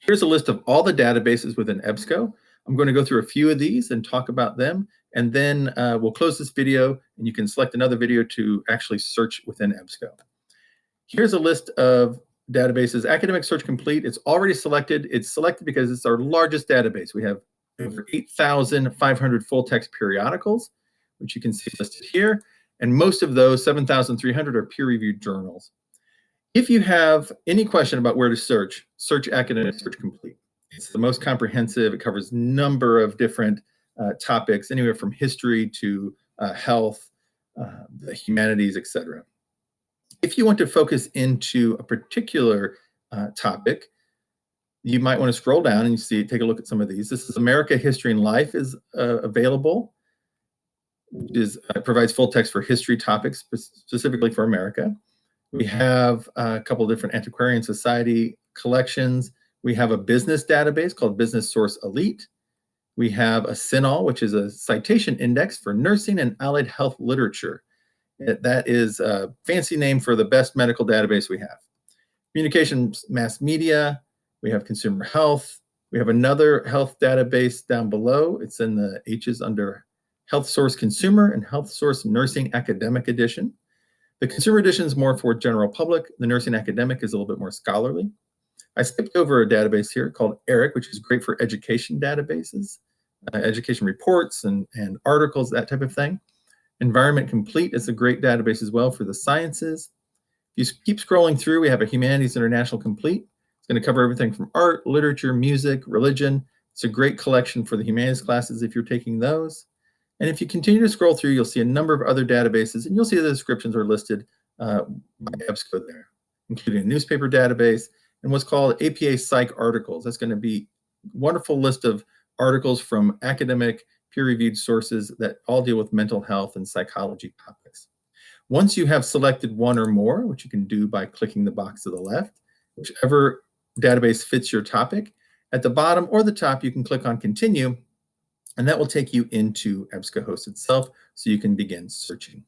Here's a list of all the databases within EBSCO. I'm going to go through a few of these and talk about them, and then uh, we'll close this video, and you can select another video to actually search within EBSCO. Here's a list of databases. Academic Search Complete, it's already selected. It's selected because it's our largest database. We have over 8,500 full-text periodicals, which you can see listed here, and most of those, 7,300, are peer-reviewed journals. If you have any question about where to search, search Academic Search Complete. It's the most comprehensive. It covers a number of different uh, topics, anywhere from history to uh, health, uh, the humanities, etc. If you want to focus into a particular uh, topic, you might want to scroll down and you see, take a look at some of these. This is America History and Life is uh, available. It is uh, provides full text for history topics specifically for America. We mm-hmm. have a couple of different antiquarian society collections. We have a business database called Business Source Elite. We have a CINAHL, which is a citation index for nursing and allied health literature. Uh, that is a fancy name for the best medical database we have. Communications mass media, we have consumer health. We have another health database down below. It's in the H's under Health Source Consumer and Health Source Nursing Academic Edition. The consumer edition is more for general public. The nursing academic is a little bit more scholarly. I skipped over a database here called ERIC, which is great for education databases, uh, education reports and, and articles, that type of thing. Environment Complete is a great database as well for the sciences. If you keep scrolling through, we have a Humanities International Complete. It's going to cover everything from art, literature, music, religion. It's a great collection for the humanities classes if you're taking those. And if you continue to scroll through, you'll see a number of other databases, and you'll see the descriptions are listed uh, by EBSCO there, including a newspaper database and what's called APA PsycArticles. That's going to be a wonderful list of articles from academic peer-reviewed sources that all deal with mental health and psychology topics. Once you have selected one or more, which you can do by clicking the box to the left, whichever database fits your topic, at the bottom or the top, you can click on Continue, and that will take you into EBSCOhost itself so you can begin searching.